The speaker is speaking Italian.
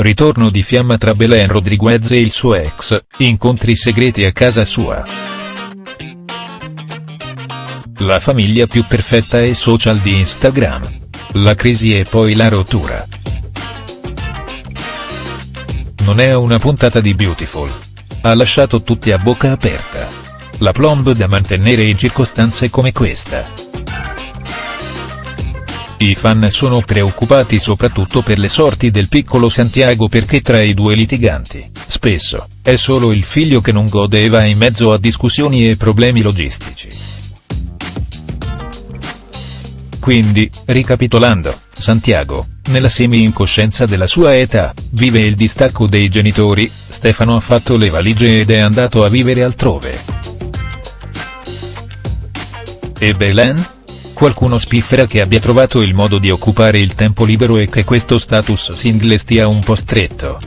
Ritorno di fiamma tra Belen Rodriguez e il suo ex, incontri segreti a casa sua. La famiglia più perfetta e social di Instagram. La crisi e poi la rottura. Non è una puntata di Beautiful. Ha lasciato tutti a bocca aperta. La plomb da mantenere in circostanze come questa. I fan sono preoccupati soprattutto per le sorti del piccolo Santiago perché tra i due litiganti, spesso, è solo il figlio che non gode e va in mezzo a discussioni e problemi logistici. Quindi, ricapitolando, Santiago, nella semi-incoscienza della sua età, vive il distacco dei genitori, Stefano ha fatto le valigie ed è andato a vivere altrove. E Belen? Qualcuno spiffera che abbia trovato il modo di occupare il tempo libero e che questo status single stia un po' stretto.